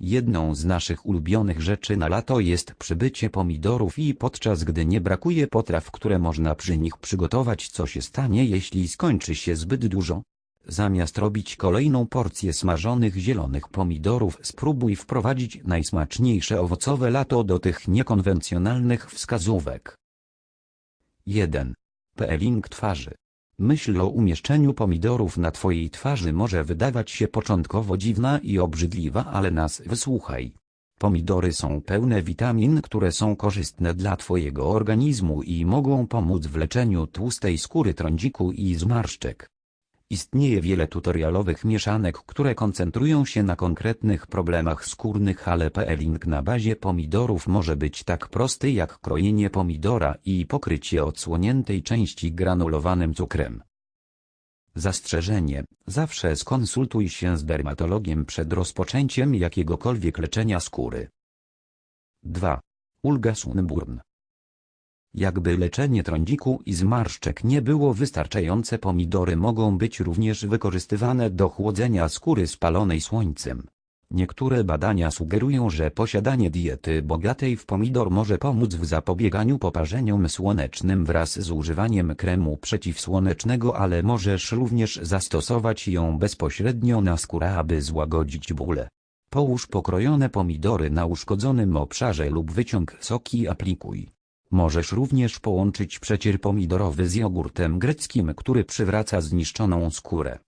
Jedną z naszych ulubionych rzeczy na lato jest przybycie pomidorów i podczas gdy nie brakuje potraw, które można przy nich przygotować, co się stanie jeśli skończy się zbyt dużo? Zamiast robić kolejną porcję smażonych zielonych pomidorów spróbuj wprowadzić najsmaczniejsze owocowe lato do tych niekonwencjonalnych wskazówek. 1. Peeling twarzy. Myśl o umieszczeniu pomidorów na twojej twarzy może wydawać się początkowo dziwna i obrzydliwa, ale nas wysłuchaj. Pomidory są pełne witamin, które są korzystne dla twojego organizmu i mogą pomóc w leczeniu tłustej skóry trądziku i zmarszczek. Istnieje wiele tutorialowych mieszanek, które koncentrują się na konkretnych problemach skórnych, ale peeling na bazie pomidorów może być tak prosty jak krojenie pomidora i pokrycie odsłoniętej części granulowanym cukrem. Zastrzeżenie. Zawsze skonsultuj się z dermatologiem przed rozpoczęciem jakiegokolwiek leczenia skóry. 2. Ulga Sunburn. Jakby leczenie trądziku i zmarszczek nie było wystarczające pomidory mogą być również wykorzystywane do chłodzenia skóry spalonej słońcem. Niektóre badania sugerują, że posiadanie diety bogatej w pomidor może pomóc w zapobieganiu poparzeniom słonecznym wraz z używaniem kremu przeciwsłonecznego, ale możesz również zastosować ją bezpośrednio na skórę, aby złagodzić bóle. Połóż pokrojone pomidory na uszkodzonym obszarze lub wyciąg soki aplikuj. Możesz również połączyć przecier pomidorowy z jogurtem greckim, który przywraca zniszczoną skórę.